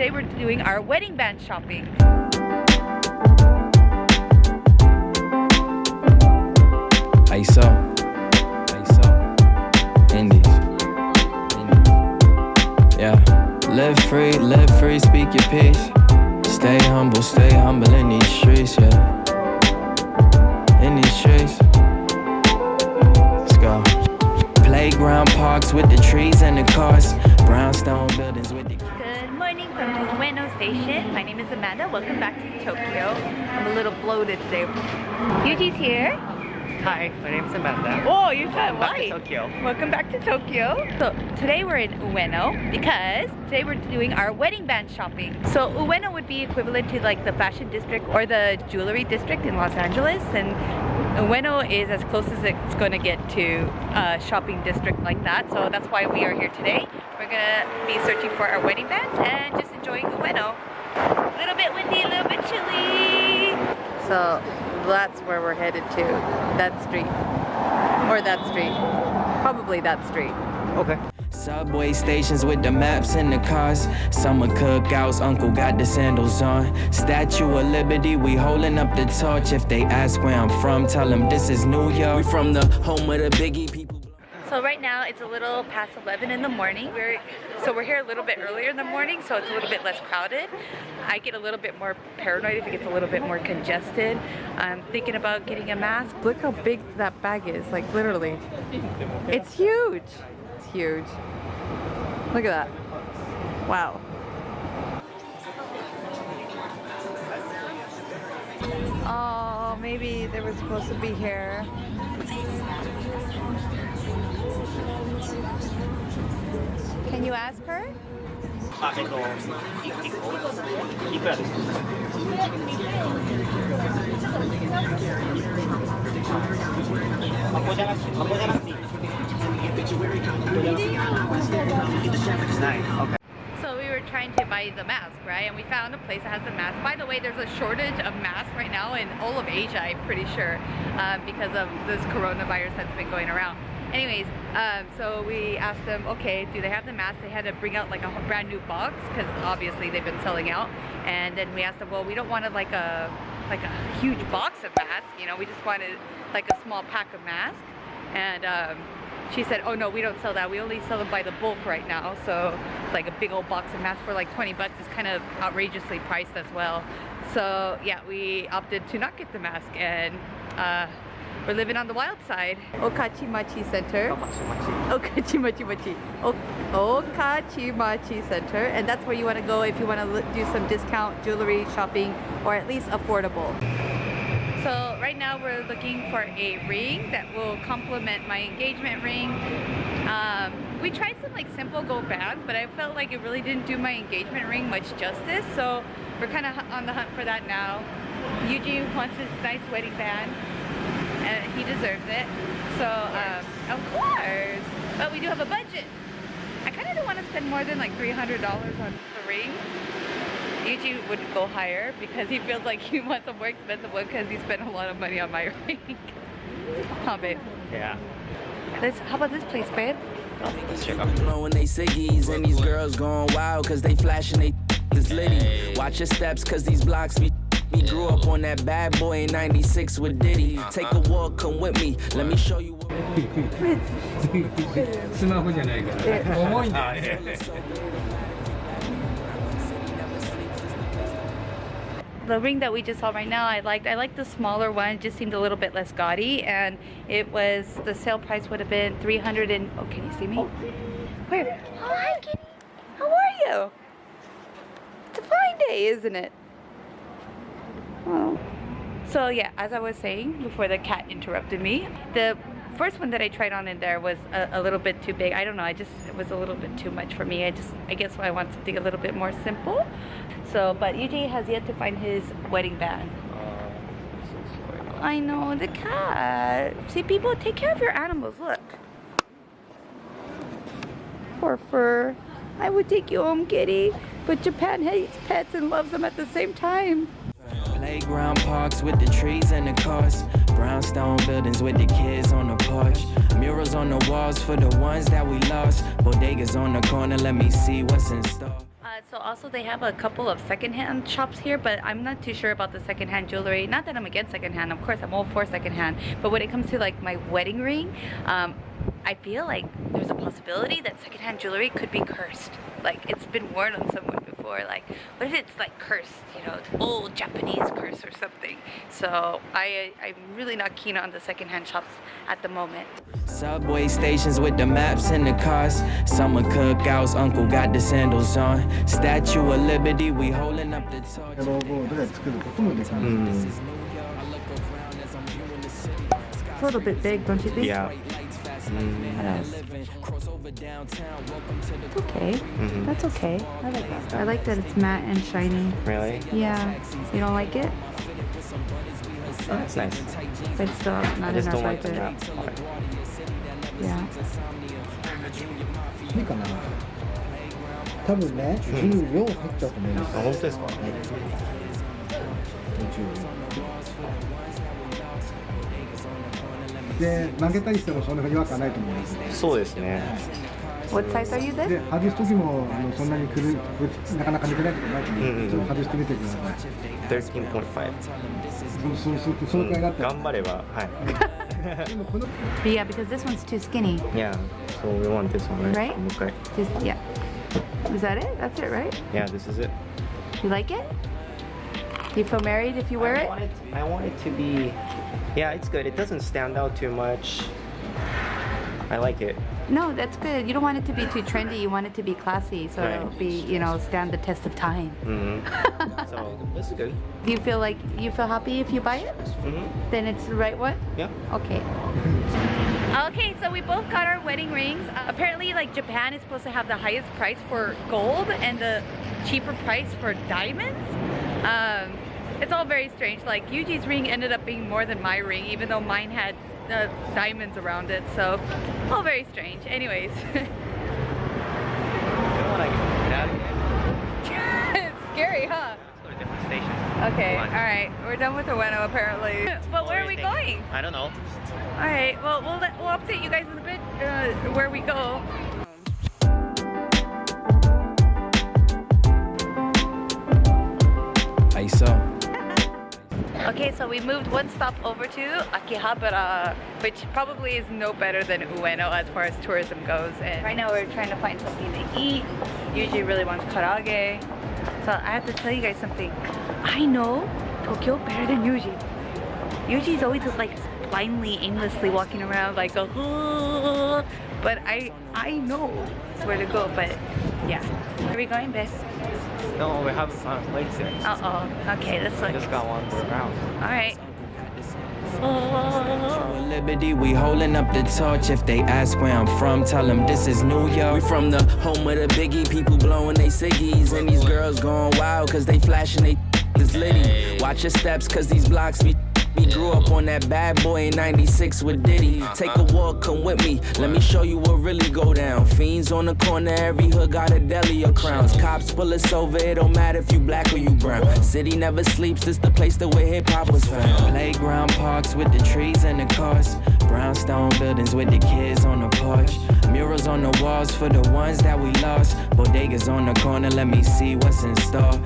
today we're doing our wedding band shopping. ISO. ISO. Indies. Indies. Yeah. Live free, live free, speak your piece. Stay humble, stay humble in these streets, yeah. In these streets. Let's go. Playground parks with the trees and the cars. Brownstone buildings with the from Ueno Station. My name is Amanda. Welcome back to Tokyo. I'm a little bloated today. Yuji's here. Hi, my name is Amanda. Oh, you got Back to white. Tokyo. Welcome back to Tokyo. So today we're in Ueno because today we're doing our wedding band shopping. So Ueno would be equivalent to like the fashion district or the jewelry district in Los Angeles and Ueno is as close as it's going to get to a shopping district like that. So that's why we are here today. We're going to be searching for our wedding bands and just enjoying Ueno. A little bit windy, a little bit chilly. So that's where we're headed to. That street. Or that street. Probably that street. Okay. Subway stations with the maps and the cars. Summer cookouts, uncle got the sandals on. Statue of Liberty, we holding up the torch. If they ask where I'm from, tell them this is New York. We from the home of the biggie people. So right now it's a little past 11 in the morning. We're so we're here a little bit earlier in the morning, so it's a little bit less crowded. I get a little bit more paranoid if it gets a little bit more congested. I'm thinking about getting a mask. Look how big that bag is, like literally. It's huge. Huge. Look at that. Wow. Oh, maybe they were supposed to be here. Can you ask her? Ah, so we were trying to buy the mask, right? And we found a place that has the mask. By the way, there's a shortage of masks right now in all of Asia, I'm pretty sure, um, because of this coronavirus that's been going around. Anyways, um, so we asked them, okay, do they have the mask? They had to bring out like a brand new box because obviously they've been selling out. And then we asked them, well, we don't want like a like a huge box of masks, you know, we just wanted like a small pack of masks. And um, she said, oh no, we don't sell that. We only sell them by the bulk right now. So like a big old box of masks for like 20 bucks is kind of outrageously priced as well. So yeah, we opted to not get the mask and uh, we're living on the wild side. Okachimachi Center. Okachimachi Okachimachi. Okachimachi Center. And that's where you want to go if you want to do some discount jewelry shopping or at least affordable. So right now we're looking for a ring that will complement my engagement ring. Um, we tried some like simple gold bands, but I felt like it really didn't do my engagement ring much justice. So we're kind of on the hunt for that now. Yuji wants his nice wedding band, and he deserves it. So um, of course, but we do have a budget. I kind of don't want to spend more than like $300 on the ring. Yuji would go higher because he feels like he wants a more expensive one because he spent a lot of money on my ring. huh, babe? Yeah. Let's, how about this place, babe? Let's check out. Blowing they ciggies and these girls going wild cause they flashing they is litty. Watch your steps cause these blocks be we grew up on that bad boy in 96 with Diddy. Take a walk, come with me. Let me show you what スマホじゃないから重いんだよあ、 The ring that we just saw right now, I liked. I liked the smaller one. It just seemed a little bit less gaudy, and it was the sale price would have been 300 and. Oh, can you see me? Where? Oh, hi, Kitty. How are you? It's a fine day, isn't it? Oh. So yeah, as I was saying before the cat interrupted me, the first one that I tried on in there was a, a little bit too big. I don't know. I just it was a little bit too much for me. I just I guess I want something a little bit more simple. So, but Yuji has yet to find his wedding band. Uh, I know the cat. See, people take care of your animals. Look, poor fur. I would take you home, kitty. But Japan hates pets and loves them at the same time. Playground parks with the trees and the cars. Brownstone buildings with the kids on the porch. Murals on the walls for the ones that we lost. Bodegas on the corner, let me see what's in store. Uh, So also they have a couple of secondhand shops here, but I'm not too sure about the secondhand jewelry. Not that I'm against secondhand, of course I'm all for secondhand. But when it comes to like my wedding ring, um, I feel like there's a possibility that secondhand jewelry could be cursed. Like it's been worn on someone or like, what if it's like cursed, you know, old Japanese curse or something. So I, I'm really not keen on the secondhand shops at the moment. Subway stations with the maps and the cars. Summer cookouts, uncle got the sandals on. Statue of Liberty, we holding up the torch. Mm. It's a little bit big, don't you think? Yeah. Okay. That's okay. I like that. I like that it's matte and shiny. Really? Yeah. You don't like it? That's nice. But it's still I not just enough don't like like the it. map. part. Yeah. いいかな多分ね、14入っちゃうと思います。あ本当ですか で、曲げたりしてもそんなに違和感ないと思います。そうですね。What size are you で then?、外す時もあのそんなにくるくなかなか抜けないことないと思うので、ちょっと外してみてください。13.5。そうそうそのくらいだったら。頑張れば、はい。でもこの But yeah, because this one's too skinny. Yeah. So we want this one, right? Right? Okay. Just yeah. Is that it? That's it, right? Yeah, this is it. You like it? Do you feel married if you wear I it? want it, I want it to be. Yeah, it's good. It doesn't stand out too much. I like it. No, that's good. You don't want it to be too trendy. You want it to be classy, so Right. it'll be, you know, stand the test of time. hmm so this is good. Do you feel like you feel happy if you buy it? hmm Then it's the right one? Yeah. Okay. Okay, so we both got our wedding rings. Uh, apparently, like Japan is supposed to have the highest price for gold and the cheaper price for diamonds. Um, it's all very strange. Like Yuji's ring ended up being more than my ring, even though mine had uh, diamonds around it. So, all very strange. Anyways, You know what? I can get out of here. it's scary, huh? Let's go to a different station. Okay, Come all on. right. We're done with the Ueno apparently. But where are we do you think? going? I don't know. All right. Well, we'll let, we'll update you guys in a bit uh, where we go. Okay, so we moved one stop over to Akihabara, which probably is no better than Ueno as far as tourism goes. And right now we're trying to find something to eat. Yuji really wants karaage. So I have to tell you guys something. I know Tokyo better than Yuji. Yuji's always just like blindly, aimlessly walking around like a but I I know where to go, but yeah. Where are we going, Bess? No, we haven't found a place yet. Uh oh. Okay, let's look. Just got one more round. Alright. With Liberty, we holding up the torch. If they ask where I'm from, tell them this is New York. We from the home of the biggie, people blowing they ciggies. And these girls going wild, cause they flashing they this litty. Watch your steps, cause these blocks be. We grew up on that bad boy in 96 with Diddy. Take a walk, come with me. Let me show you what really go down. Fiends on the corner, every hood got a deli or crowns. Cops pull us over, it don't matter if you black or you brown. City never sleeps, this the place that where hip hop was found. Playground parks with the trees and the cars. Brownstone buildings with the kids on the porch. Murals on the walls for the ones that we lost. Bodegas on the corner, let me see what's in store.